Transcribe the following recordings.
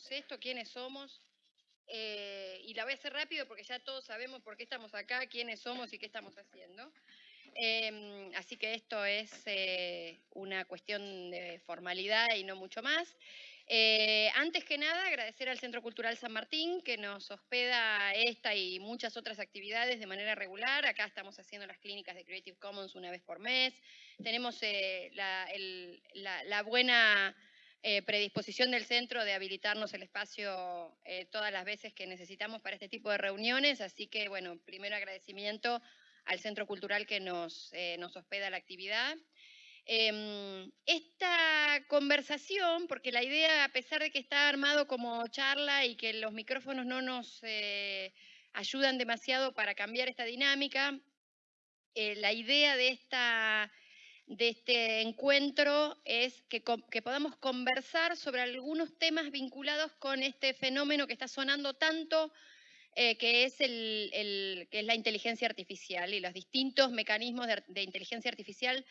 hacemos esto, quiénes somos. Eh, y la voy a hacer rápido porque ya todos sabemos por qué estamos acá, quiénes somos y qué estamos haciendo. Em, así que esto es eh, una cuestión de formalidad y no mucho más. Eh, antes que nada, agradecer al Centro Cultural San Martín que nos hospeda esta y muchas otras actividades de manera regular. Acá estamos haciendo las clínicas de Creative Commons una vez por mes. Tenemos eh, la, buena eh, predisposición del centro de habilitarnos el espacio todas las veces que necesitamos para este tipo de reuniones. Así que, bueno, primero agradecimiento al Centro Cultural que nos, nos hospeda la actividad. Em, esta conversación, porque la idea, a pesar de que está armado como charla y que los micrófonos no nos eh, ayudan demasiado para cambiar esta dinámica, eh, la idea de, esta, de este encuentro es que, podamos conversar sobre algunos temas vinculados con este fenómeno que está sonando tanto eh, que, es la inteligencia artificial y los distintos mecanismos de inteligencia artificial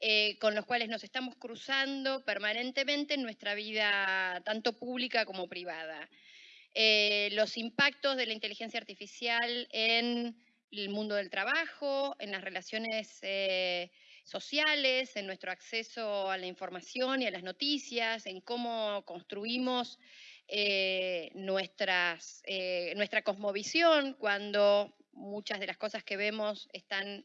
eh, con los cuales nos estamos cruzando permanentemente en nuestra vida, tanto pública como privada. Eh, los impactos de la inteligencia artificial en el mundo del trabajo, en las relaciones sociales, en nuestro acceso a la información y a las noticias, en cómo construimos nuestras, nuestra cosmovisión cuando muchas de las cosas que vemos están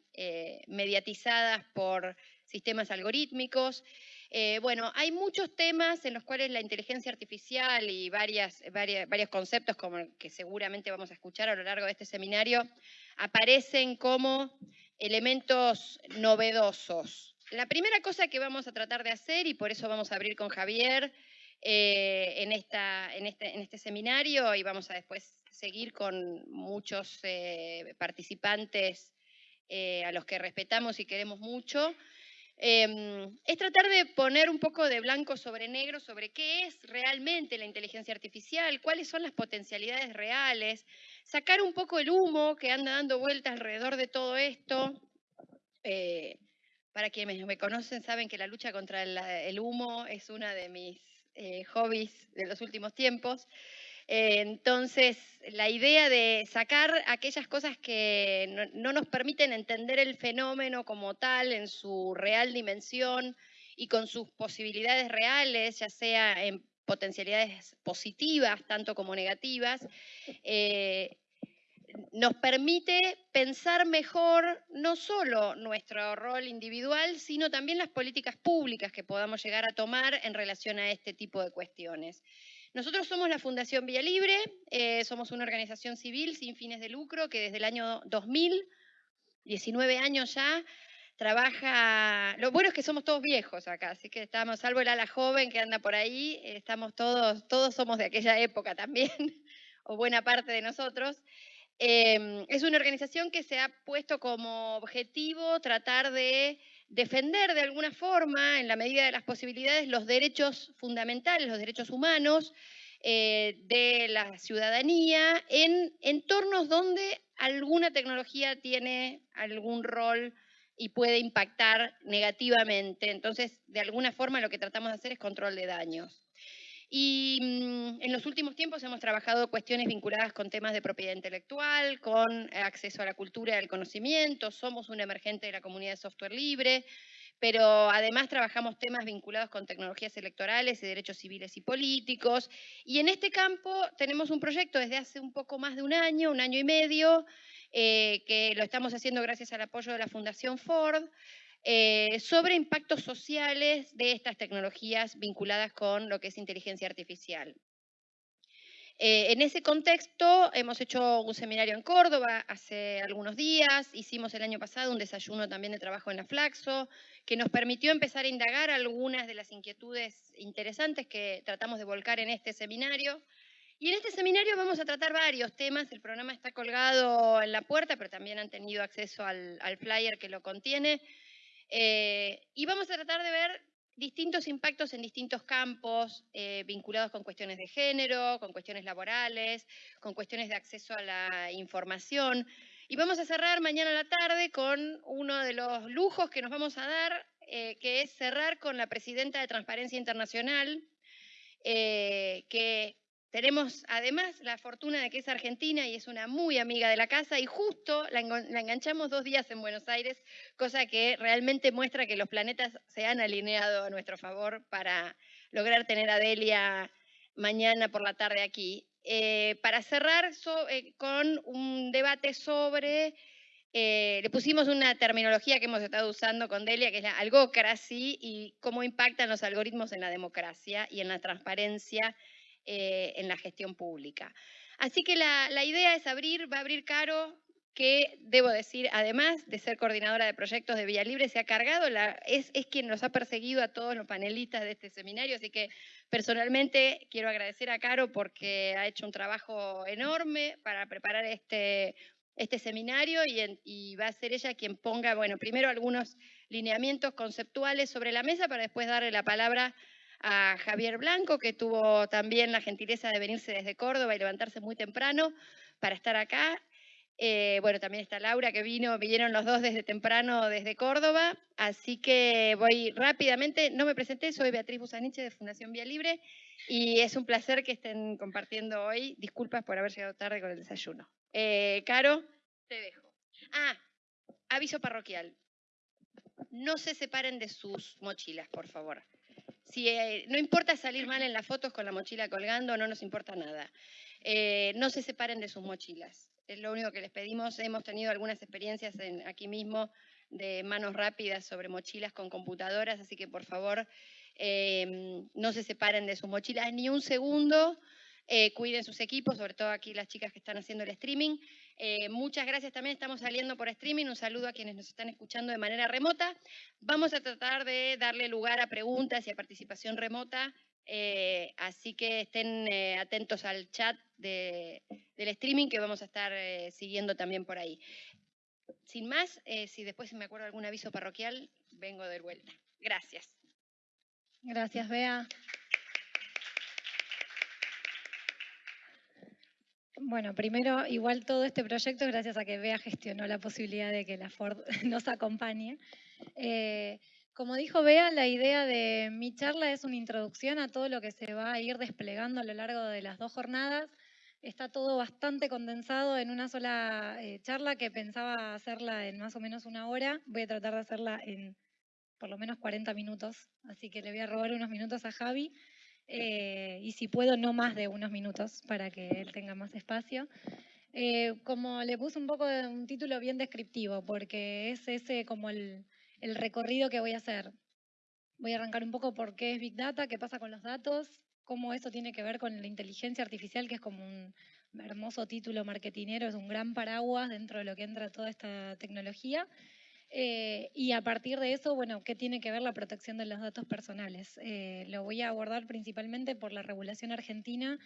mediatizadas por sistemas algorítmicos. Eh, bueno, hay muchos temas en los cuales la inteligencia artificial y varias, varios conceptos como que seguramente vamos a escuchar a lo largo de este seminario aparecen como elementos novedosos. La primera cosa que vamos a tratar de hacer, y por eso vamos a abrir con Javier eh, en, esta, en, este, en, este, seminario y vamos a después seguir con muchos eh, participantes a los que respetamos y queremos mucho, Em, es tratar de poner un poco de blanco sobre negro sobre qué es realmente la inteligencia artificial, cuáles son las potencialidades reales, sacar un poco el humo que anda dando vueltas alrededor de todo esto. Eh, para quienes me conocen saben que la lucha contra el, humo es una de mis eh, hobbies de los últimos tiempos. Eh, entonces, la idea de sacar aquellas cosas que no, nos permiten entender el fenómeno como tal en su real dimensión y con sus posibilidades reales, ya sea en potencialidades positivas tanto como negativas, eh, nos permite pensar mejor no solo nuestro rol individual, sino también las políticas públicas que podamos llegar a tomar en relación a este tipo de cuestiones. Nosotros somos la Fundación Vía Libre, eh, somos una organización civil sin fines de lucro que desde el año 2000, 19 años ya, trabaja... Lo bueno es que somos todos viejos acá, así que estamos, salvo el ala joven que anda por ahí, estamos todos, todos somos de aquella época también, o buena parte de nosotros. Em, es una organización que se ha puesto como objetivo tratar de defender de alguna forma, en la medida de las posibilidades, los derechos fundamentales, los derechos humanos eh, de la ciudadanía en entornos donde alguna tecnología tiene algún rol y puede impactar negativamente. Entonces, de alguna forma lo que tratamos de hacer es control de daños. Y mm, en los últimos tiempos hemos trabajado cuestiones vinculadas con temas de propiedad intelectual, con acceso a la cultura y al conocimiento, somos un emergente de la comunidad de software libre, pero además trabajamos temas vinculados con tecnologías electorales y derechos civiles y políticos. Y en este campo tenemos un proyecto desde hace un poco más de un año, un año y medio, eh, que lo estamos haciendo gracias al apoyo de la Fundación Ford, eh, sobre impactos sociales de estas tecnologías vinculadas con lo que es inteligencia artificial. Eh, en ese contexto hemos hecho un seminario en Córdoba hace algunos días, hicimos el año pasado un desayuno también de trabajo en la Flaxo, que nos permitió empezar a indagar algunas de las inquietudes interesantes que tratamos de volcar en este seminario. Y en este seminario vamos a tratar varios temas, el programa está colgado en la puerta, pero también han tenido acceso al flyer que lo contiene. Eh, y vamos a tratar de ver distintos impactos en distintos campos eh, vinculados con cuestiones de género, con cuestiones laborales, con cuestiones de acceso a la información. Y vamos a cerrar mañana a la tarde con uno de los lujos que nos vamos a dar, eh, que es cerrar con la presidenta de Transparencia Internacional, que tenemos además la fortuna de que es argentina y es una muy amiga de la casa y justo la, enganchamos dos días en Buenos Aires, cosa que realmente muestra que los planetas se han alineado a nuestro favor para lograr tener a Delia mañana por la tarde aquí. Eh, para cerrar eh, con un debate sobre eh, le pusimos una terminología que hemos estado usando con Delia, que es la algocracy, y cómo impactan los algoritmos en la democracia y en la transparencia eh, en la gestión pública. Así que la, idea es abrir, va a abrir Caro, que debo decir, además de ser coordinadora de proyectos de Vía Libre, se ha cargado, es, es quien nos ha perseguido a todos los panelistas de este seminario, así que personalmente quiero agradecer a Caro porque ha hecho un trabajo enorme para preparar este este seminario y, va a ser ella quien ponga, bueno, primero algunos lineamientos conceptuales sobre la mesa para después darle la palabra a Javier Blanco, que tuvo también la gentileza de venirse desde Córdoba y levantarse muy temprano para estar acá. Eh, bueno, también está Laura que vino, vinieron los dos desde temprano desde Córdoba, así que voy rápidamente, no me presenté, soy Beatriz Busaniche de Fundación Vía Libre y es un placer que estén compartiendo hoy. Disculpas por haber llegado tarde con el desayuno. Eh, Caro, te dejo. Ah, aviso parroquial. No se separen de sus mochilas, por favor. Si, eh, no importa salir mal en las fotos con la mochila colgando, no nos importa nada. Eh, no se separen de sus mochilas. Es lo único que les pedimos. Hemos tenido algunas experiencias aquí mismo de manos rápidas sobre mochilas con computadoras, así que por favor no se separen de sus mochilas ni un segundo. Eh, cuiden sus equipos, sobre todo aquí las chicas que están haciendo el streaming. Eh, muchas gracias también, estamos saliendo por streaming. Un saludo a quienes nos están escuchando de manera remota. Vamos a tratar de darle lugar a preguntas y a participación remota, eh, así que estén atentos al chat del streaming que vamos a estar siguiendo también por ahí. Sin más, si después me acuerdo algún aviso parroquial, vengo de vuelta. Gracias. Gracias, Bea. Bueno, primero, igual todo este proyecto gracias a que Bea gestionó la posibilidad de que la Ford nos acompañe. Eh, como dijo Bea, la idea de mi charla es una introducción a todo lo que se va a ir desplegando a lo largo de las dos jornadas. Está todo bastante condensado en una sola eh, charla que pensaba hacerla en más o menos una hora. Voy a tratar de hacerla en por lo menos 40 minutos, así que le voy a robar unos minutos a Javi. Eh, y si puedo no más de unos minutos para que él tenga más espacio. Eh, como le puse un poco de un título bien descriptivo, porque es ese como el, el recorrido que voy a hacer. Voy a arrancar un poco por qué es Big Data, qué pasa con los datos, cómo eso tiene que ver con la inteligencia artificial, que es como un hermoso título marketinero, es un gran paraguas dentro de lo que entra toda esta tecnología. Eh, y a partir de eso, bueno, ¿qué tiene que ver la protección de los datos personales? Eh, lo voy a abordar principalmente por la regulación argentina,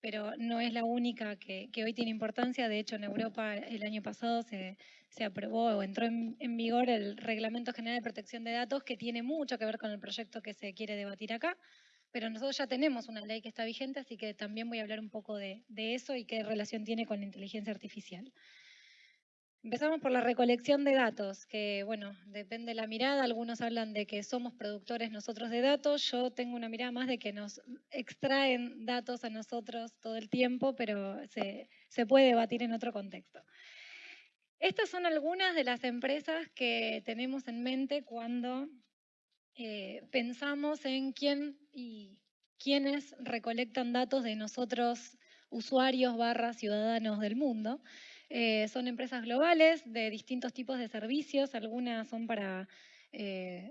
pero no es la única que, hoy tiene importancia. De hecho, en Europa el año pasado se, aprobó o entró en, vigor el Reglamento General de Protección de Datos, que tiene mucho que ver con el proyecto que se quiere debatir acá. Pero nosotros ya tenemos una ley que está vigente, así que también voy a hablar un poco de eso y qué relación tiene con la inteligencia artificial. Empezamos por la recolección de datos, que bueno, depende de la mirada. Algunos hablan de que somos productores nosotros de datos. Yo tengo una mirada más de que nos extraen datos a nosotros todo el tiempo, pero se, puede debatir en otro contexto. Estas son algunas de las empresas que tenemos en mente cuando eh, pensamos en quién y quiénes recolectan datos de nosotros, usuarios barra ciudadanos del mundo. Eh, son empresas globales de distintos tipos de servicios, algunas son para eh,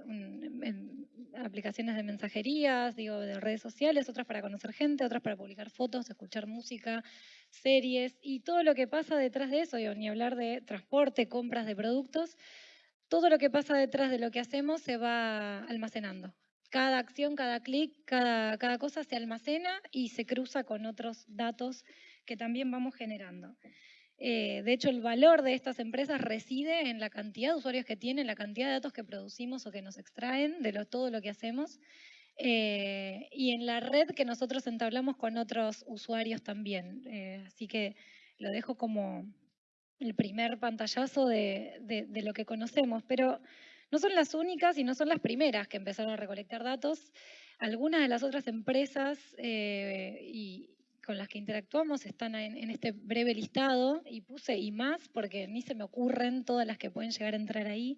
aplicaciones de mensajerías, digo, de redes sociales, otras para conocer gente, otras para publicar fotos, escuchar música, series y todo lo que pasa detrás de eso, ni hablar de transporte, compras de productos, todo lo que pasa detrás de lo que hacemos se va almacenando. Cada acción, cada clic, cada, cada cosa se almacena y se cruza con otros datos que también vamos generando. Eh, de hecho, el valor de estas empresas reside en la cantidad de usuarios que tienen, la cantidad de datos que producimos o que nos extraen de todo lo que hacemos eh, y en la red que nosotros entablamos con otros usuarios también. Eh, así que lo dejo como el primer pantallazo de, lo que conocemos, pero no son las únicas y no son las primeras que empezaron a recolectar datos. Algunas de las otras empresas y con las que interactuamos están en, en, este breve listado y puse y más porque ni se me ocurren todas las que pueden llegar a entrar ahí,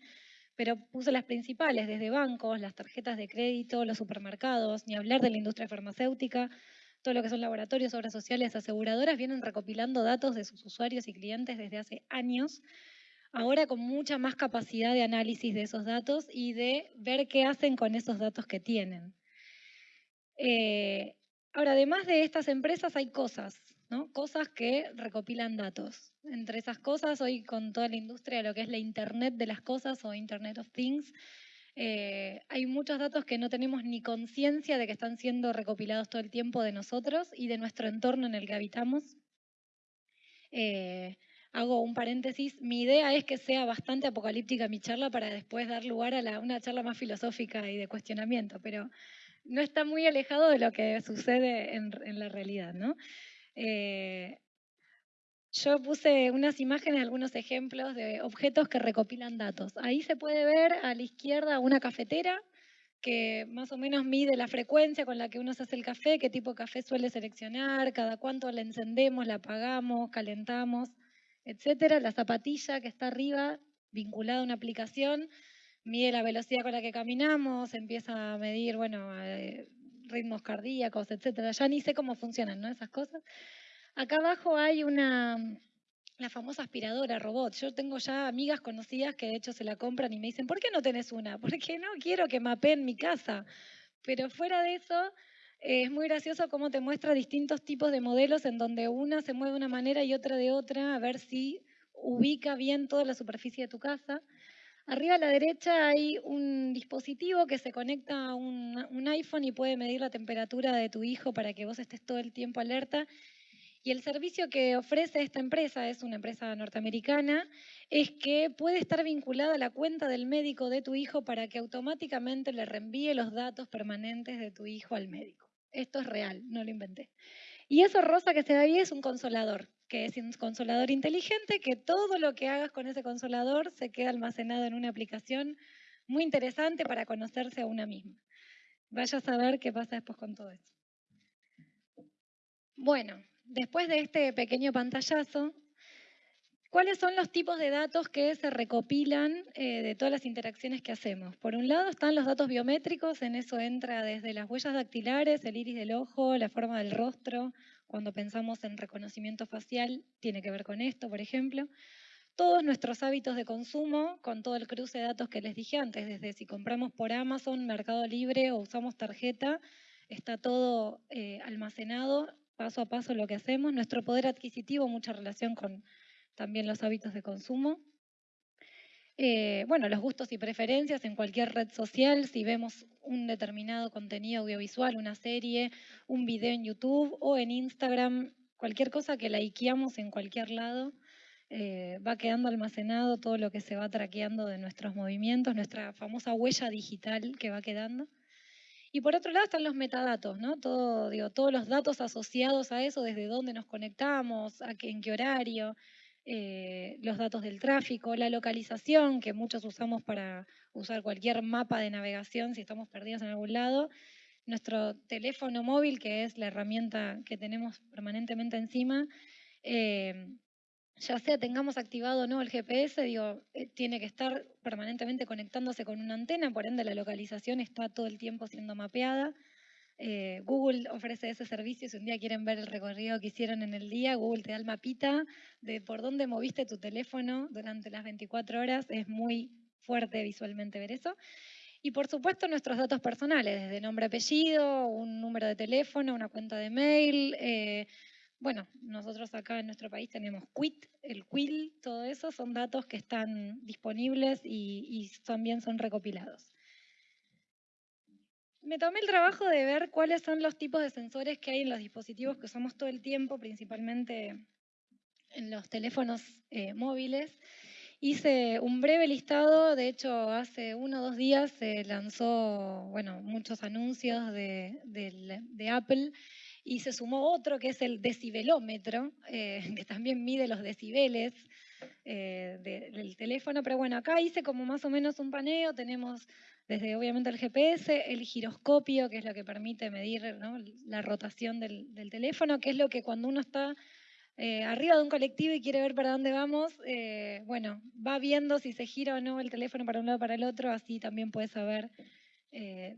pero puse las principales, desde bancos, las tarjetas de crédito, los supermercados, ni hablar de la industria farmacéutica, todo lo que son laboratorios, obras sociales, aseguradoras, vienen recopilando datos de sus usuarios y clientes desde hace años, ahora con mucha más capacidad de análisis de esos datos y de ver qué hacen con esos datos que tienen. Eh, ahora, además de estas empresas hay cosas, ¿no? cosas que recopilan datos. Entre esas cosas, hoy con toda la industria de lo que es la Internet de las cosas o Internet of Things, eh, hay muchos datos que no tenemos ni conciencia de que están siendo recopilados todo el tiempo de nosotros y de nuestro entorno en el que habitamos. Eh, hago un paréntesis, mi idea es que sea bastante apocalíptica mi charla para después dar lugar a una charla más filosófica y de cuestionamiento, pero no está muy alejado de lo que sucede en, la realidad. ¿no? Eh, yo puse unas imágenes, algunos ejemplos de objetos que recopilan datos. Ahí se puede ver a la izquierda una cafetera que más o menos mide la frecuencia con la que uno se hace el café, qué tipo de café suele seleccionar, cada cuánto la encendemos, la apagamos, calentamos, etcétera. La zapatilla que está arriba, vinculada a una aplicación, mide la velocidad con la que caminamos, empieza a medir, bueno, eh, ritmos cardíacos, etcétera. Ya ni sé cómo funcionan, ¿no? Esas cosas. Acá abajo hay una, la famosa aspiradora robot. Yo tengo ya amigas conocidas que de hecho se la compran y me dicen, ¿por qué no tenés una? Porque no quiero que mapeen mi casa. Pero fuera de eso, es muy gracioso cómo te muestra distintos tipos de modelos en donde una se mueve de una manera y otra de otra, a ver si ubica bien toda la superficie de tu casa. Arriba a la derecha hay un dispositivo que se conecta a un, iPhone y puede medir la temperatura de tu hijo para que vos estés todo el tiempo alerta y el servicio que ofrece esta empresa, es una empresa norteamericana, es que puede estar vinculada a la cuenta del médico de tu hijo para que automáticamente le reenvíe los datos permanentes de tu hijo al médico. Esto es real, no lo inventé. Y eso rosa que se ve ahí es un consolador, que es un consolador inteligente, que todo lo que hagas con ese consolador se queda almacenado en una aplicación muy interesante para conocerse a una misma. Vaya a saber qué pasa después con todo eso. Bueno, después de este pequeño pantallazo, ¿cuáles son los tipos de datos que se recopilan eh, de todas las interacciones que hacemos? Por un lado están los datos biométricos, en eso entra desde las huellas dactilares, el iris del ojo, la forma del rostro, cuando pensamos en reconocimiento facial, tiene que ver con esto, por ejemplo. Todos nuestros hábitos de consumo, con todo el cruce de datos que les dije antes, desde si compramos por Amazon, Mercado Libre o usamos tarjeta, está todo eh, almacenado paso a paso lo que hacemos. Nuestro poder adquisitivo, mucha relación con también los hábitos de consumo. Eh, bueno, los gustos y preferencias en cualquier red social, si vemos un determinado contenido audiovisual, una serie, un video en YouTube o en Instagram, cualquier cosa que likeamos en cualquier lado, eh, va quedando almacenado todo lo que se va traqueando de nuestros movimientos, nuestra famosa huella digital que va quedando. Y por otro lado están los metadatos, ¿no? Todo, digo, todos los datos asociados a eso, desde dónde nos conectamos, a qué, en qué horario, eh, los datos del tráfico, la localización, que muchos usamos para usar cualquier mapa de navegación si estamos perdidos en algún lado, nuestro teléfono móvil, que es la herramienta que tenemos permanentemente encima, eh, ya sea tengamos activado o no el GPS, eh, tiene que estar permanentemente conectándose con una antena, por ende la localización está todo el tiempo siendo mapeada. Eh, Google ofrece ese servicio, si un día quieren ver el recorrido que hicieron en el día, Google te da el mapita de por dónde moviste tu teléfono durante las 24 horas, es muy fuerte visualmente ver eso. Y por supuesto nuestros datos personales, desde nombre, apellido, un número de teléfono, una cuenta de mail, eh, bueno, nosotros acá en nuestro país tenemos QUIT, el QUIL, todo eso son datos que están disponibles y, también son recopilados. Me tomé el trabajo de ver cuáles son los tipos de sensores que hay en los dispositivos que usamos todo el tiempo, principalmente en los teléfonos eh, móviles. Hice un breve listado, de hecho hace uno o dos días se lanzó bueno, muchos anuncios de, Apple y se sumó otro que es el decibelómetro, eh, que también mide los decibeles. Eh, del teléfono, pero bueno, acá hice como más o menos un paneo, tenemos desde obviamente el GPS, el giroscopio, que es lo que permite medir la rotación del, teléfono, que es lo que cuando uno está eh, arriba de un colectivo y quiere ver para dónde vamos, eh, bueno, va viendo si se gira o no el teléfono para un lado o para el otro, así también puede saber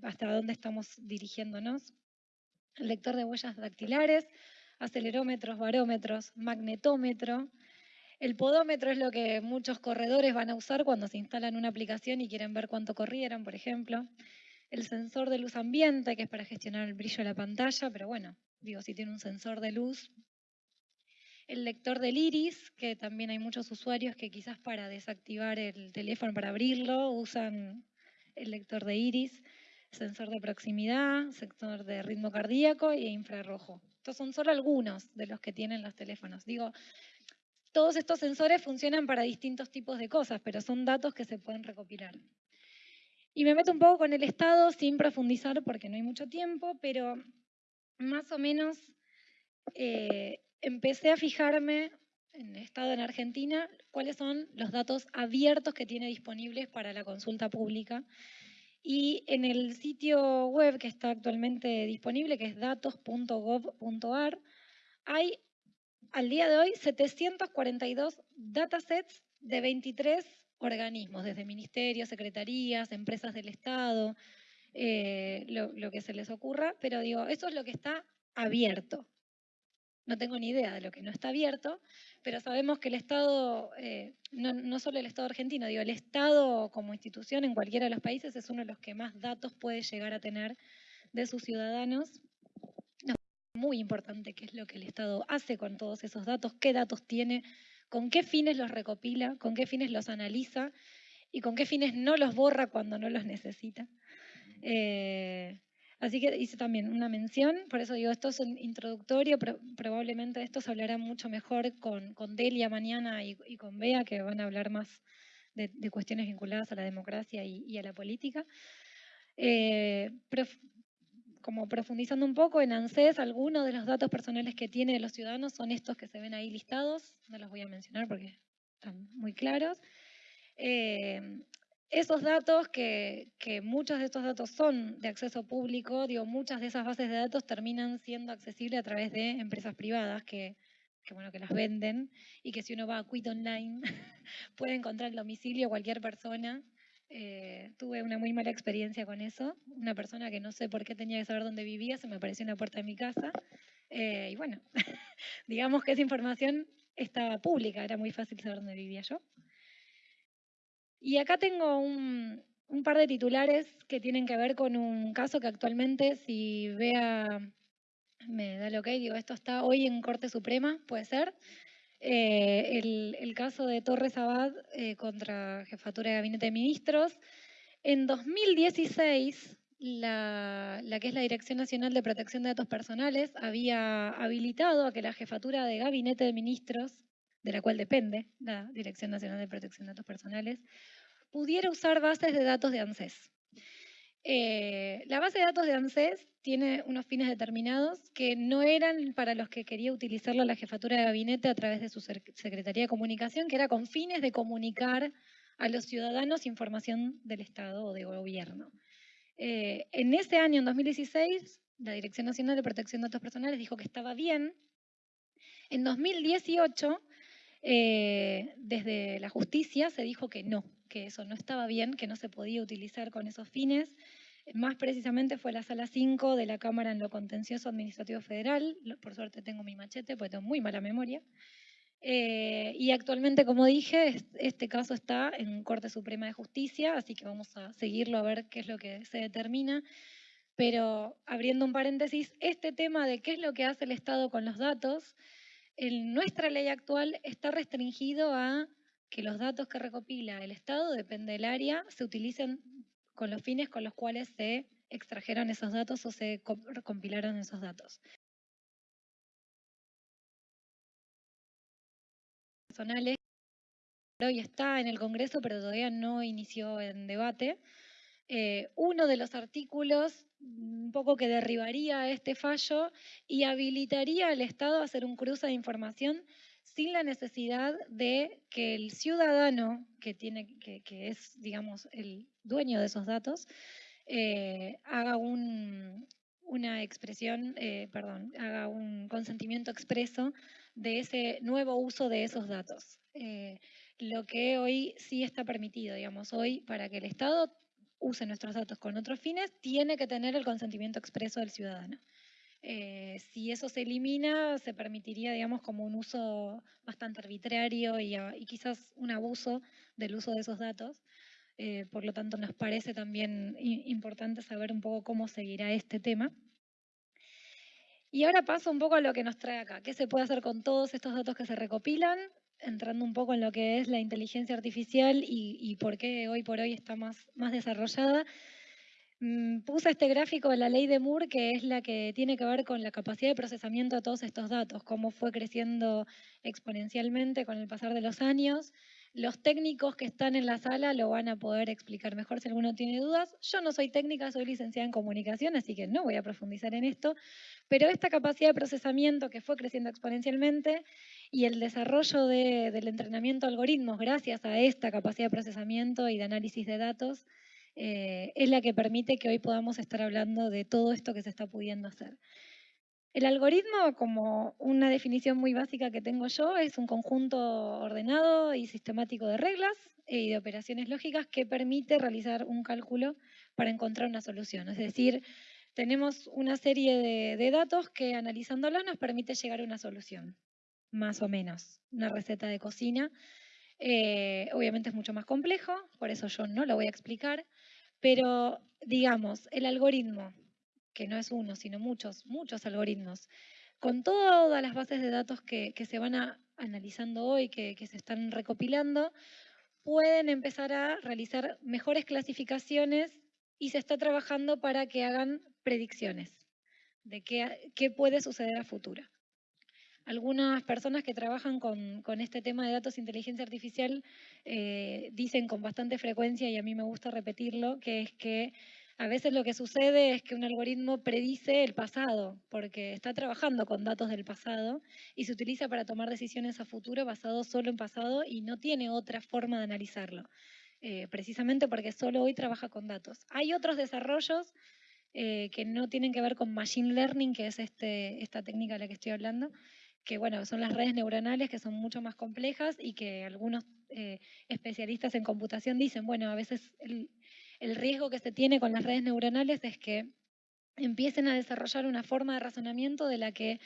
hasta dónde estamos dirigiéndonos. El lector de huellas dactilares, acelerómetros, barómetros, magnetómetro. El podómetro es lo que muchos corredores van a usar cuando se instalan una aplicación y quieren ver cuánto corrieron, por ejemplo. El sensor de luz ambiente, que es para gestionar el brillo de la pantalla, pero bueno, digo, si tiene un sensor de luz. El lector del iris, que también hay muchos usuarios que quizás para desactivar el teléfono, para abrirlo, usan el lector de iris. Sensor de proximidad, sensor de ritmo cardíaco e infrarrojo. Estos son solo algunos de los que tienen los teléfonos. Digo, todos estos sensores funcionan para distintos tipos de cosas, pero son datos que se pueden recopilar. Y me meto un poco con el Estado sin profundizar porque no hay mucho tiempo, pero más o menos eh, empecé a fijarme en el Estado en Argentina cuáles son los datos abiertos que tiene disponibles para la consulta pública y en el sitio web que está actualmente disponible, que es datos.gov.ar, hay al día de hoy 742 datasets de 23 organismos, desde ministerios, secretarías, empresas del Estado, eh, lo, que se les ocurra, pero digo, eso es lo que está abierto. No tengo ni idea de lo que no está abierto, pero sabemos que el Estado, eh, no, solo el Estado argentino, digo, el Estado como institución en cualquiera de los países es uno de los que más datos puede llegar a tener de sus ciudadanos. Muy importante qué es lo que el Estado hace con todos esos datos, qué datos tiene, con qué fines los recopila, con qué fines los analiza y con qué fines no los borra cuando no los necesita. Eh, Así que hice también una mención, por eso digo, esto es un introductorio, pero probablemente esto se hablará mucho mejor con, con Delia mañana y, con Bea, que van a hablar más de, cuestiones vinculadas a la democracia y, a la política. Eh, como profundizando un poco, en ANSES algunos de los datos personales que tiene de los ciudadanos son estos que se ven ahí listados, no los voy a mencionar porque están muy claros. Eh, esos datos, que, muchos de estos datos son de acceso público, digo, muchas de esas bases de datos terminan siendo accesibles a través de empresas privadas que, bueno, que las venden y que si uno va a Quit Online puede encontrar el domicilio cualquier persona. Eh, tuve una muy mala experiencia con eso. Una persona que no sé por qué tenía que saber dónde vivía, se me apareció en la puerta de mi casa. Eh, y bueno, digamos que esa información estaba pública, era muy fácil saber dónde vivía yo. Y acá tengo un, par de titulares que tienen que ver con un caso que actualmente, si vea, me da lo que digo, esto está hoy en Corte Suprema, puede ser. Eh, el, caso de Torres Abad eh, contra Jefatura de Gabinete de Ministros. En 2016, la, la, que es la Dirección Nacional de Protección de Datos Personales había habilitado a que la Jefatura de Gabinete de Ministros de la cual depende la Dirección Nacional de Protección de Datos Personales, pudiera usar bases de datos de ANSES. Eh, la base de datos de ANSES tiene unos fines determinados que no eran para los que quería utilizarla la jefatura de gabinete a través de su Secretaría de Comunicación, que era con fines de comunicar a los ciudadanos información del Estado o de gobierno. Eh, en ese año, en 2016, la Dirección Nacional de Protección de Datos Personales dijo que estaba bien. En 2018 eh, desde la justicia se dijo que no, que eso no estaba bien, que no se podía utilizar con esos fines. Más precisamente fue la sala 5 de la Cámara en lo Contencioso Administrativo Federal. Por suerte tengo mi machete, porque tengo muy mala memoria. Eh, y actualmente, como dije, este caso está en Corte Suprema de Justicia, así que vamos a seguirlo a ver qué es lo que se determina. Pero abriendo un paréntesis, este tema de qué es lo que hace el Estado con los datos en nuestra ley actual está restringido a que los datos que recopila el Estado, depende del área, se utilicen con los fines con los cuales se extrajeron esos datos o se compilaron esos datos. Personales, hoy está en el Congreso, pero todavía no inició en debate. Eh, uno de los artículos un poco que derribaría este fallo y habilitaría al Estado a hacer un cruce de información sin la necesidad de que el ciudadano, que, tiene, que, es, digamos, el dueño de esos datos, eh, haga una expresión, eh, perdón, haga un consentimiento expreso de ese nuevo uso de esos datos. Eh, lo que hoy sí está permitido, digamos, hoy para que el Estado use nuestros datos con otros fines, tiene que tener el consentimiento expreso del ciudadano. Eh, si eso se elimina, se permitiría, digamos, como un uso bastante arbitrario y, ah, quizás un abuso del uso de esos datos. Eh, por lo tanto, nos parece también importante saber un poco cómo seguirá este tema. Y ahora paso un poco a lo que nos trae acá. ¿Qué se puede hacer con todos estos datos que se recopilan? Entrando un poco en lo que es la inteligencia artificial y, y por qué hoy por hoy está más, más desarrollada. Mm, puse este gráfico de la ley de Moore, que es la que tiene que ver con la capacidad de procesamiento de todos estos datos, cómo fue creciendo exponencialmente con el pasar de los años. Los técnicos que están en la sala lo van a poder explicar mejor si alguno tiene dudas. Yo no soy técnica, soy licenciada en comunicación, así que no voy a profundizar en esto, pero esta capacidad de procesamiento que fue creciendo exponencialmente y el desarrollo del entrenamiento de algoritmos gracias a esta capacidad de procesamiento y de análisis de datos, eh, es la que permite que hoy podamos estar hablando de todo esto que se está pudiendo hacer. El algoritmo, como una definición muy básica que tengo yo, es un conjunto ordenado y sistemático de reglas y de operaciones lógicas que permite realizar un cálculo para encontrar una solución. Es decir, tenemos una serie de, datos que analizándolos nos permite llegar a una solución, más o menos, una receta de cocina. Eh, obviamente es mucho más complejo, por eso yo no lo voy a explicar, pero, digamos, el algoritmo, que no es uno, sino muchos, muchos algoritmos, con todas las bases de datos que, se van analizando hoy, que, se están recopilando, pueden empezar a realizar mejores clasificaciones y se está trabajando para que hagan predicciones de qué, qué puede suceder a futuro algunas personas que trabajan con, este tema de datos de inteligencia artificial eh, dicen con bastante frecuencia, y a mí me gusta repetirlo, que es que a veces lo que sucede es que un algoritmo predice el pasado, porque está trabajando con datos del pasado y se utiliza para tomar decisiones a futuro basado solo en pasado y no tiene otra forma de analizarlo, eh, precisamente porque solo hoy trabaja con datos. Hay otros desarrollos eh, que no tienen que ver con machine learning, que es este, esta técnica de la que estoy hablando, que bueno, son las redes neuronales que son mucho más complejas y que algunos eh, especialistas en computación dicen, bueno, a veces el, riesgo que se tiene con las redes neuronales es que empiecen a desarrollar una forma de razonamiento de la que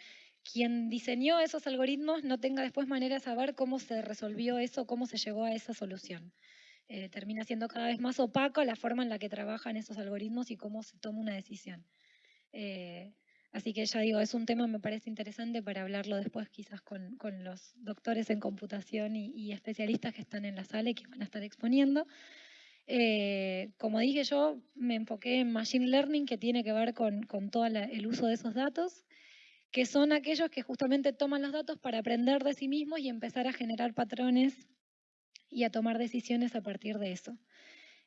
quien diseñó esos algoritmos no tenga después manera de saber cómo se resolvió eso, cómo se llegó a esa solución. Eh, termina siendo cada vez más opaco la forma en la que trabajan esos algoritmos y cómo se toma una decisión. Eh, Así que ya digo, es un tema me parece interesante para hablarlo después quizás con, los doctores en computación y, especialistas que están en la sala y que van a estar exponiendo. Eh, como dije yo, me enfoqué en Machine Learning, que tiene que ver con, todo el uso de esos datos, que son aquellos que justamente toman los datos para aprender de sí mismos y empezar a generar patrones y a tomar decisiones a partir de eso.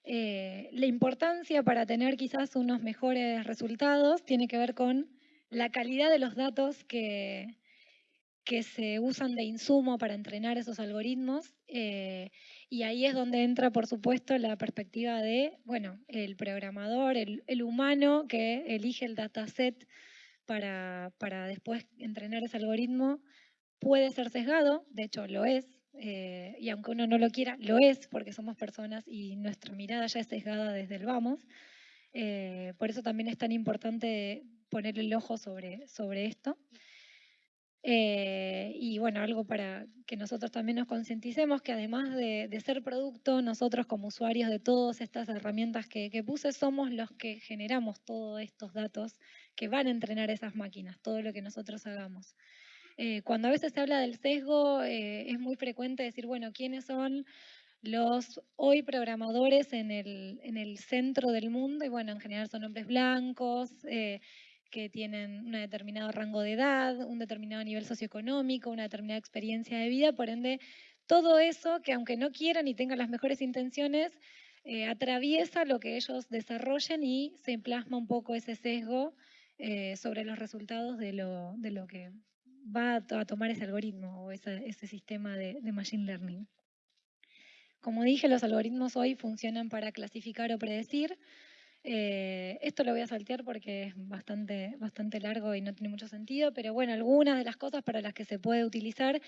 Eh, la importancia para tener quizás unos mejores resultados tiene que ver con la calidad de los datos que, que se usan de insumo para entrenar esos algoritmos. Eh, y ahí es donde entra, por supuesto, la perspectiva de, bueno, el programador, el, humano que elige el dataset para, para después entrenar ese algoritmo, puede ser sesgado, de hecho lo es, eh, y aunque uno no lo quiera, lo es, porque somos personas y nuestra mirada ya es sesgada desde el vamos. Eh, por eso también es tan importante poner el ojo sobre, sobre esto. Eh, y bueno, algo para que nosotros también nos concienticemos que además de, ser producto, nosotros como usuarios de todas estas herramientas que, puse, somos los que generamos todos estos datos que van a entrenar esas máquinas, todo lo que nosotros hagamos. Eh, cuando a veces se habla del sesgo, eh, es muy frecuente decir, bueno, ¿quiénes son los hoy programadores en el, en el centro del mundo? Y bueno, en general son hombres blancos, que tienen un determinado rango de edad, un determinado nivel socioeconómico, una determinada experiencia de vida, por ende, todo eso que aunque no quieran y tengan las mejores intenciones, eh, atraviesa lo que ellos desarrollen y se plasma un poco ese sesgo eh, sobre los resultados de lo, de lo que va a tomar ese algoritmo o ese, sistema de, Machine Learning. Como dije, los algoritmos hoy funcionan para clasificar o predecir. Eh, esto lo voy a saltear porque es bastante, bastante largo y no tiene mucho sentido, pero bueno, algunas de las cosas para las que se puede utilizar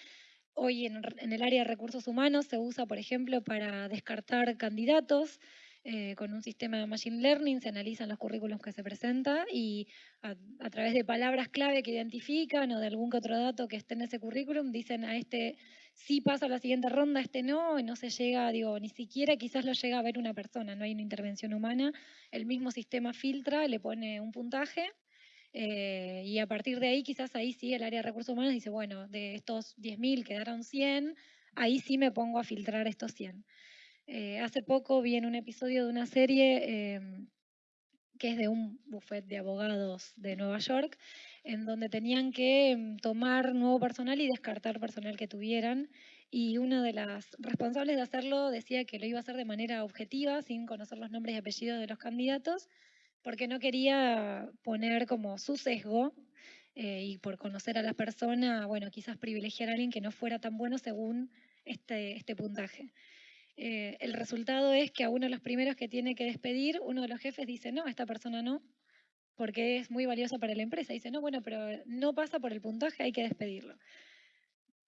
hoy en, en el área de recursos humanos se usa, por ejemplo, para descartar candidatos, eh, con un sistema de Machine Learning, se analizan los currículos que se presentan y a, través de palabras clave que identifican o de algún que otro dato que esté en ese currículum, dicen a este sí pasa a la siguiente ronda, este no, y no se llega, digo, ni siquiera quizás lo llega a ver una persona, no hay una intervención humana, el mismo sistema filtra, le pone un puntaje eh, y a partir de ahí, quizás ahí sí el área de recursos humanos dice, bueno, de estos 10.000 quedaron 100, ahí sí me pongo a filtrar estos 100. Eh, hace poco vi en un episodio de una serie em, que es de un buffet de abogados de Nueva York, en donde tenían que em, tomar nuevo personal y descartar personal que tuvieran. Y una de las responsables de hacerlo decía que lo iba a hacer de manera objetiva, sin conocer los nombres y apellidos de los candidatos, porque no quería poner como su sesgo eh, y por conocer a la persona, bueno, quizás privilegiar a alguien que no fuera tan bueno según este, este puntaje. Eh, el resultado es que a uno de los primeros que tiene que despedir, uno de los jefes dice, no, esta persona no, porque es muy valiosa para la empresa. Dice, no, bueno, pero no pasa por el puntaje, hay que despedirlo.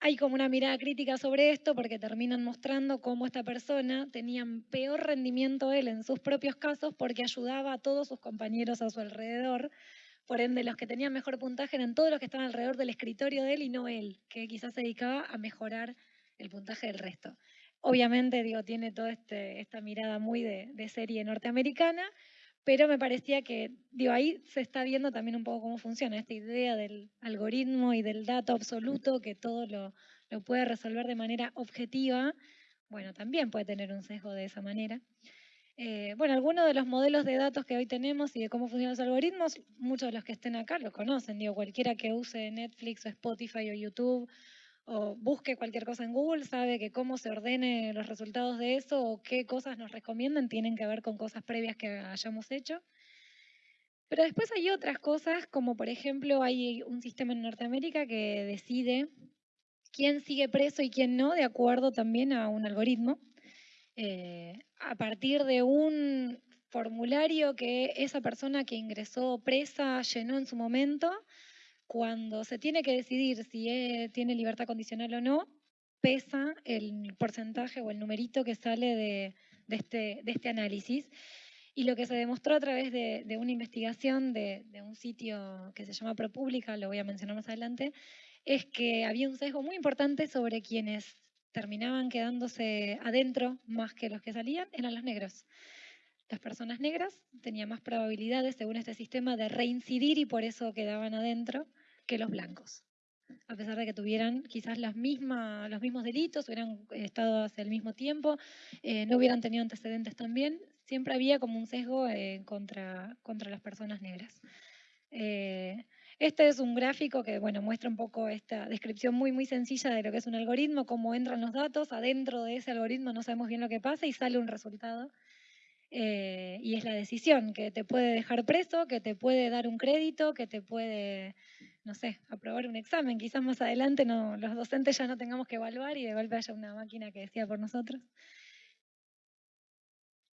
Hay como una mirada crítica sobre esto porque terminan mostrando cómo esta persona tenía peor rendimiento él en sus propios casos porque ayudaba a todos sus compañeros a su alrededor. Por ende, los que tenían mejor puntaje eran todos los que estaban alrededor del escritorio de él y no él, que quizás se dedicaba a mejorar el puntaje del resto. Obviamente, digo, tiene toda este, esta mirada muy de, serie norteamericana, pero me parecía que, digo, ahí se está viendo también un poco cómo funciona esta idea del algoritmo y del dato absoluto, que todo lo, puede resolver de manera objetiva. Bueno, también puede tener un sesgo de esa manera. Eh, bueno, algunos de los modelos de datos que hoy tenemos y de cómo funcionan los algoritmos, muchos de los que estén acá lo conocen. Digo, cualquiera que use Netflix o Spotify o YouTube o busque cualquier cosa en Google, sabe que cómo se ordene los resultados de eso o qué cosas nos recomiendan tienen que ver con cosas previas que hayamos hecho. Pero después hay otras cosas, como por ejemplo hay un sistema en Norteamérica que decide quién sigue preso y quién no, de acuerdo también a un algoritmo. Eh, a partir de un formulario que esa persona que ingresó presa llenó en su momento, cuando se tiene que decidir si e, tiene libertad condicional o no, pesa el porcentaje o el numerito que sale de, este, este, análisis. Y lo que se demostró a través de, una investigación de, un sitio que se llama ProPublica, lo voy a mencionar más adelante, es que había un sesgo muy importante sobre quienes terminaban quedándose adentro más que los que salían, eran los negros. Las personas negras tenían más probabilidades, según este sistema, de reincidir y por eso quedaban adentro que los blancos. A pesar de que tuvieran quizás los mismos delitos, hubieran estado hace el mismo tiempo, eh, no hubieran tenido antecedentes también, siempre había como un sesgo eh, contra, contra las personas negras. Eh, este es un gráfico que bueno, muestra un poco esta descripción muy, muy sencilla de lo que es un algoritmo, cómo entran los datos, adentro de ese algoritmo no sabemos bien lo que pasa y sale un resultado eh, y es la decisión que te puede dejar preso, que te puede dar un crédito, que te puede, no sé, aprobar un examen. Quizás más adelante no, los docentes ya no tengamos que evaluar y de golpe haya una máquina que decida por nosotros.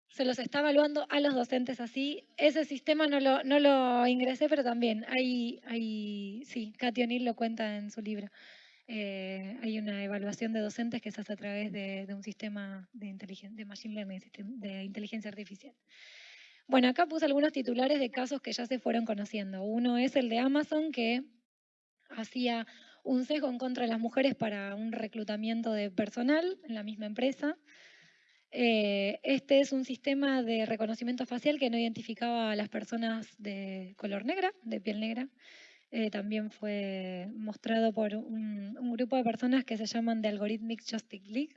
Se los está evaluando a los docentes así. Ese sistema no lo, no lo ingresé, pero también hay, sí, Katy O'Neill lo cuenta en su libro. Eh, hay una evaluación de docentes que se hace a través de, un sistema de, de machine learning, de inteligencia artificial. Bueno, acá puse algunos titulares de casos que ya se fueron conociendo. Uno es el de Amazon, que hacía un sesgo en contra de las mujeres para un reclutamiento de personal en la misma empresa. Eh, este es un sistema de reconocimiento facial que no identificaba a las personas de color negra, de piel negra, eh, también fue mostrado por un, grupo de personas que se llaman The Algorithmic Justice League.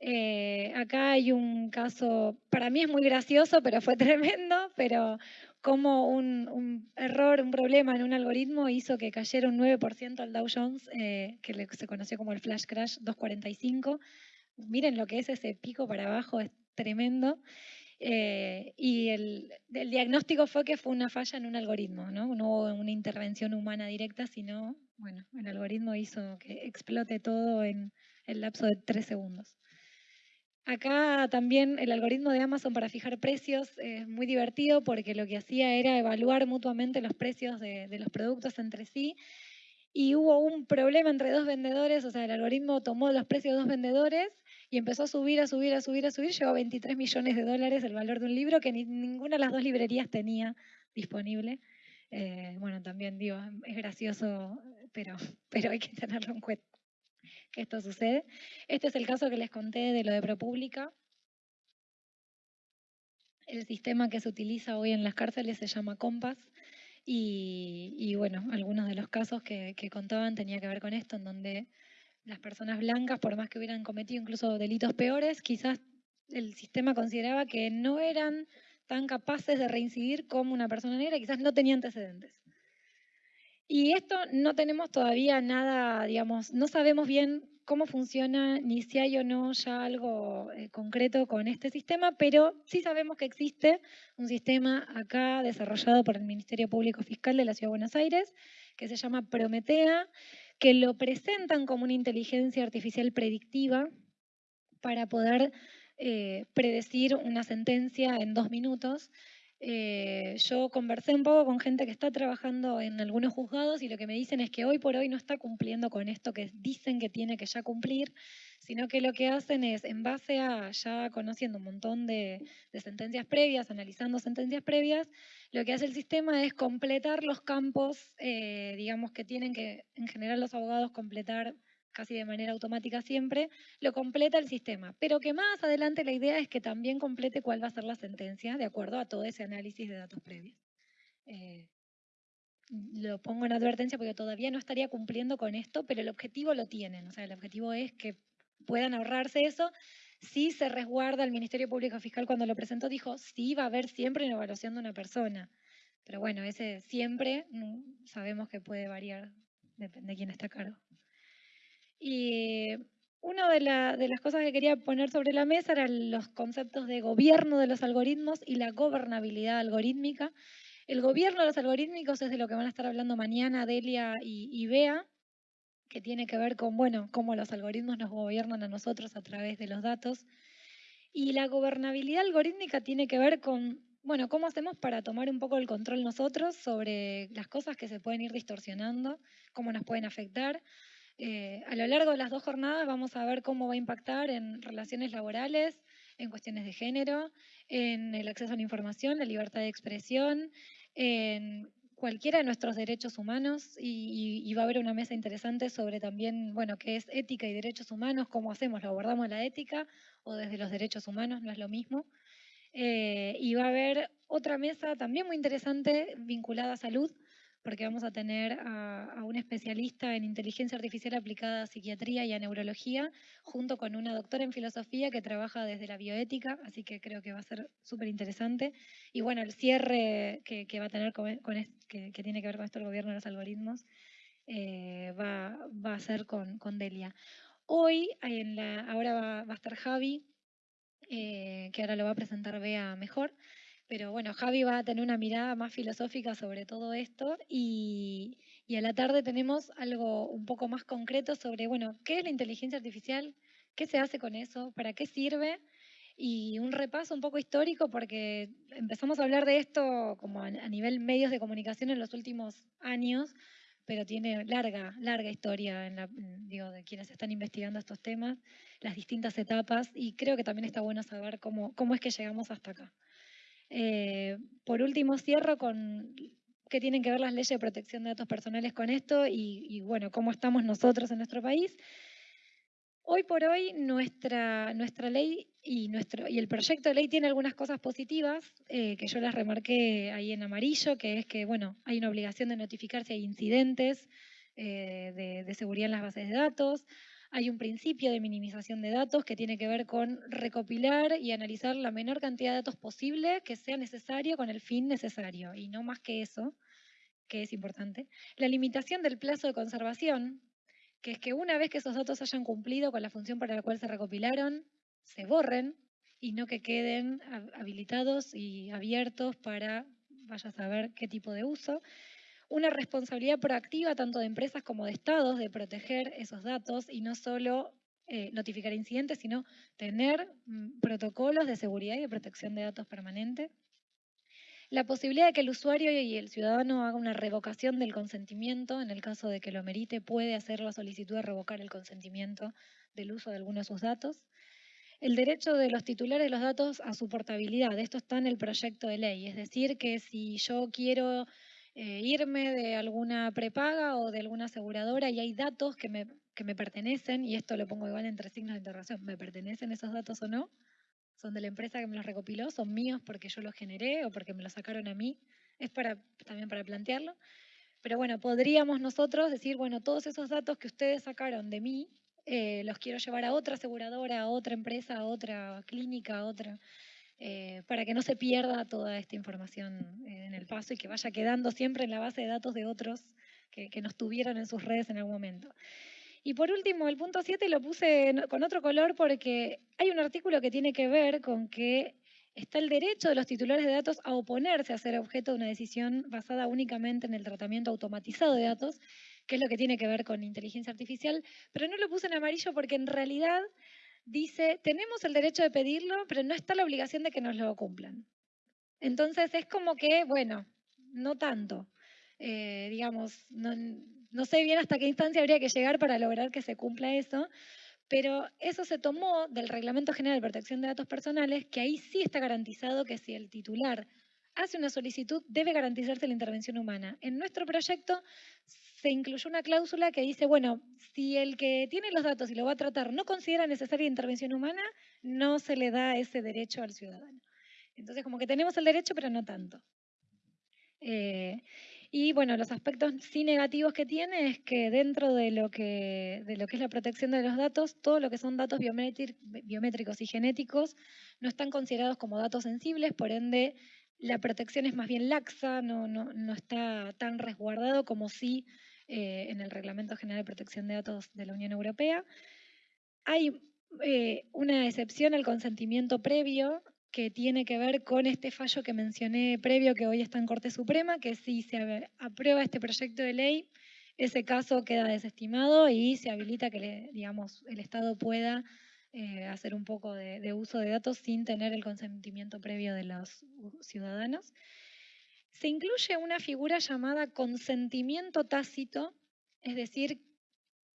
Eh, acá hay un caso, para mí es muy gracioso, pero fue tremendo, pero como un, error, un problema en un algoritmo hizo que cayera un 9% al Dow Jones, eh, que se conoció como el Flash Crash 245. Miren lo que es ese pico para abajo, es tremendo. Eh, y el, diagnóstico fue que fue una falla en un algoritmo, ¿no? No hubo una intervención humana directa, sino, bueno, el algoritmo hizo que explote todo en el lapso de tres segundos. Acá también el algoritmo de Amazon para fijar precios es muy divertido porque lo que hacía era evaluar mutuamente los precios de, los productos entre sí y hubo un problema entre dos vendedores, o sea, el algoritmo tomó los precios de dos vendedores y empezó a subir, a subir, a subir, a subir, llegó a 23 millones de dólares el valor de un libro que ni, ninguna de las dos librerías tenía disponible. Eh, bueno, también digo, es gracioso, pero, pero hay que tenerlo en cuenta que esto sucede. Este es el caso que les conté de lo de ProPublica. El sistema que se utiliza hoy en las cárceles se llama Compass y, bueno, algunos de los casos que, contaban tenía que ver con esto, en donde las personas blancas, por más que hubieran cometido incluso delitos peores, quizás el sistema consideraba que no eran tan capaces de reincidir como una persona negra, quizás no tenía antecedentes. Y esto no tenemos todavía nada, digamos, no sabemos bien cómo funciona, ni si hay o no ya algo eh, concreto con este sistema, pero sí sabemos que existe un sistema acá desarrollado por el Ministerio Público Fiscal de la Ciudad de Buenos Aires, que se llama Prometea, que lo presentan como una inteligencia artificial predictiva para poder eh, predecir una sentencia en dos minutos eh, yo conversé un poco con gente que está trabajando en algunos juzgados y lo que me dicen es que hoy por hoy no está cumpliendo con esto que dicen que tiene que ya cumplir, sino que lo que hacen es, en base a ya conociendo un montón de, sentencias previas, analizando sentencias previas, lo que hace el sistema es completar los campos, eh, digamos que tienen que, en general los abogados, completar casi de manera automática siempre, lo completa el sistema. Pero que más adelante la idea es que también complete cuál va a ser la sentencia de acuerdo a todo ese análisis de datos previos. Eh, lo pongo en advertencia porque todavía no estaría cumpliendo con esto, pero el objetivo lo tienen. O sea, el objetivo es que puedan ahorrarse eso. Si se resguarda el Ministerio Público Fiscal cuando lo presentó, dijo, sí va a haber siempre una evaluación de una persona. Pero bueno, ese siempre mm, sabemos que puede variar, depende de quién está a cargo. Y una de, las cosas que quería poner sobre la mesa eran los conceptos de gobierno de los algoritmos y la gobernabilidad algorítmica. El gobierno de los algorítmicos es de lo que van a estar hablando mañana Delia y, Bea, que tiene que ver con, bueno, cómo los algoritmos nos gobiernan a nosotros a través de los datos. Y la gobernabilidad algorítmica tiene que ver con, bueno, cómo hacemos para tomar un poco el control nosotros sobre las cosas que se pueden ir distorsionando, cómo nos pueden afectar. Eh, a lo largo de las dos jornadas vamos a ver cómo va a impactar en relaciones laborales, en cuestiones de género, en el acceso a la información, la libertad de expresión, en cualquiera de nuestros derechos humanos y, va a haber una mesa interesante sobre también, bueno, qué es ética y derechos humanos, cómo hacemos, lo abordamos la ética o desde los derechos humanos, no es lo mismo. Eh, y va a haber otra mesa también muy interesante vinculada a salud, porque vamos a tener a, un especialista en inteligencia artificial aplicada a psiquiatría y a neurología, junto con una doctora en filosofía que trabaja desde la bioética, así que creo que va a ser súper interesante. Y bueno, el cierre que, va a tener con, que, tiene que ver con esto el gobierno de los algoritmos, eh, va, a ser con, Delia. Hoy, en la, ahora va, a estar Javi, eh, que ahora lo va a presentar Bea mejor. Pero bueno, Javi va a tener una mirada más filosófica sobre todo esto y, a la tarde tenemos algo un poco más concreto sobre, bueno, ¿qué es la inteligencia artificial? ¿Qué se hace con eso? ¿Para qué sirve? Y un repaso un poco histórico porque empezamos a hablar de esto como a, nivel medios de comunicación en los últimos años, pero tiene larga, larga historia en la, digo, de quienes están investigando estos temas, las distintas etapas, y creo que también está bueno saber cómo, cómo es que llegamos hasta acá. Eh, por último, cierro con qué tienen que ver las leyes de protección de datos personales con esto y, bueno, cómo estamos nosotros en nuestro país. Hoy por hoy nuestra, nuestra ley y, nuestro, y el proyecto de ley tiene algunas cosas positivas eh, que yo las remarqué ahí en amarillo, que es que bueno, hay una obligación de notificar si hay incidentes eh, de, de seguridad en las bases de datos, hay un principio de minimización de datos que tiene que ver con recopilar y analizar la menor cantidad de datos posible que sea necesario con el fin necesario, y no más que eso, que es importante. La limitación del plazo de conservación, que es que una vez que esos datos hayan cumplido con la función para la cual se recopilaron, se borren y no que queden habilitados y abiertos para vaya a saber qué tipo de uso. Una responsabilidad proactiva tanto de empresas como de estados de proteger esos datos y no solo eh, notificar incidentes, sino tener mm, protocolos de seguridad y de protección de datos permanente. La posibilidad de que el usuario y el ciudadano haga una revocación del consentimiento, en el caso de que lo merite, puede hacer la solicitud de revocar el consentimiento del uso de alguno de sus datos. El derecho de los titulares de los datos a su portabilidad, esto está en el proyecto de ley, es decir, que si yo quiero eh, irme de alguna prepaga o de alguna aseguradora y hay datos que me, que me pertenecen, y esto lo pongo igual entre signos de interrogación, ¿me pertenecen esos datos o no? son de la empresa que me los recopiló, son míos porque yo los generé o porque me los sacaron a mí. Es para, también para plantearlo. Pero bueno, podríamos nosotros decir, bueno, todos esos datos que ustedes sacaron de mí, eh, los quiero llevar a otra aseguradora, a otra empresa, a otra clínica, a otra, eh, para que no se pierda toda esta información eh, en el paso y que vaya quedando siempre en la base de datos de otros que, que nos tuvieron en sus redes en algún momento. Y por último, el punto 7 lo puse con otro color porque hay un artículo que tiene que ver con que está el derecho de los titulares de datos a oponerse a ser objeto de una decisión basada únicamente en el tratamiento automatizado de datos, que es lo que tiene que ver con inteligencia artificial, pero no lo puse en amarillo porque en realidad dice, tenemos el derecho de pedirlo, pero no está la obligación de que nos lo cumplan. Entonces es como que, bueno, no tanto. Eh, digamos, no, no sé bien hasta qué instancia habría que llegar para lograr que se cumpla eso, pero eso se tomó del Reglamento General de Protección de Datos Personales, que ahí sí está garantizado que si el titular hace una solicitud, debe garantizarse la intervención humana. En nuestro proyecto se incluyó una cláusula que dice, bueno, si el que tiene los datos y lo va a tratar no considera necesaria intervención humana, no se le da ese derecho al ciudadano. Entonces, como que tenemos el derecho, pero no tanto. Eh, y bueno, los aspectos sí negativos que tiene es que dentro de lo que, de lo que es la protección de los datos, todo lo que son datos biométricos y genéticos no están considerados como datos sensibles, por ende la protección es más bien laxa, no, no, no está tan resguardado como sí eh, en el Reglamento General de Protección de Datos de la Unión Europea. Hay eh, una excepción al consentimiento previo que tiene que ver con este fallo que mencioné previo que hoy está en Corte Suprema, que si se aprueba este proyecto de ley, ese caso queda desestimado y se habilita que digamos, el Estado pueda eh, hacer un poco de, uso de datos sin tener el consentimiento previo de los ciudadanos. Se incluye una figura llamada consentimiento tácito, es decir,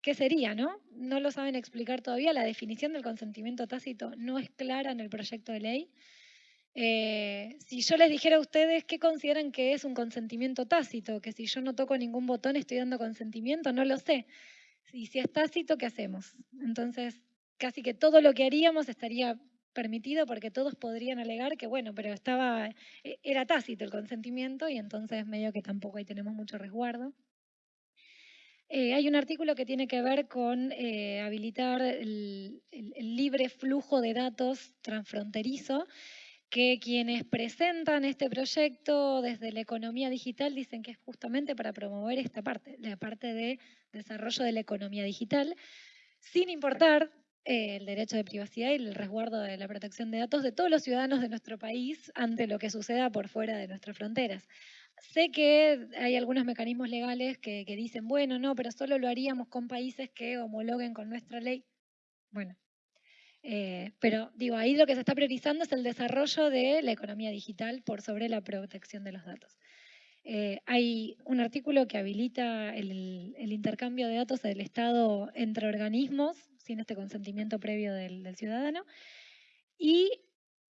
¿qué sería? No? no lo saben explicar todavía. La definición del consentimiento tácito no es clara en el proyecto de ley. Eh, si yo les dijera a ustedes qué consideran que es un consentimiento tácito, que si yo no toco ningún botón estoy dando consentimiento, no lo sé. Y si es tácito, ¿qué hacemos? Entonces, casi que todo lo que haríamos estaría permitido porque todos podrían alegar que, bueno, pero estaba, e, era tácito el consentimiento y entonces medio que tampoco ahí tenemos mucho resguardo. Eh, hay un artículo que tiene que ver con eh, habilitar el, libre flujo de datos transfronterizo, que quienes presentan este proyecto desde la economía digital dicen que es justamente para promover esta parte, la parte de desarrollo de la economía digital, sin importar el derecho de privacidad y el resguardo de la protección de datos de todos los ciudadanos de nuestro país ante lo que suceda por fuera de nuestras fronteras. Sé que hay algunos mecanismos legales que, dicen, bueno, no, pero solo lo haríamos con países que homologuen con nuestra ley. Bueno, eh, pero digo, ahí lo que se está priorizando es el desarrollo de la economía digital por sobre la protección de los datos. Eh, hay un artículo que habilita el, intercambio de datos del Estado entre organismos sin este consentimiento previo del, del ciudadano. Y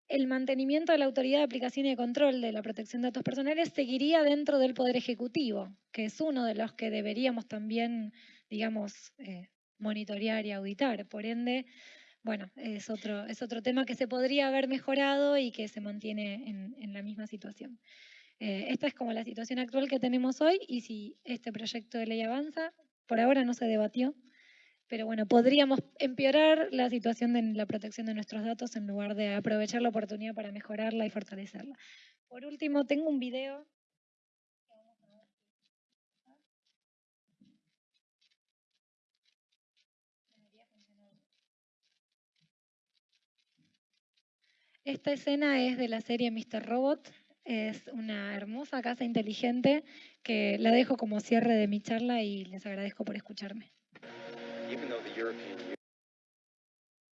el mantenimiento de la autoridad de aplicación y de control de la protección de datos personales seguiría dentro del Poder Ejecutivo, que es uno de los que deberíamos también, digamos, eh, monitorear y auditar. Por ende, bueno, es otro, es otro tema que se podría haber mejorado y que se mantiene en, la misma situación. Eh, esta es como la situación actual que tenemos hoy y si este proyecto de ley avanza, por ahora no se debatió, pero bueno, podríamos empeorar la situación de la protección de nuestros datos en lugar de aprovechar la oportunidad para mejorarla y fortalecerla. Por último, tengo un video Esta escena es de la serie Mr. Robot. Es una hermosa casa inteligente que la dejo como cierre de mi charla y les agradezco por escucharme. Even though the European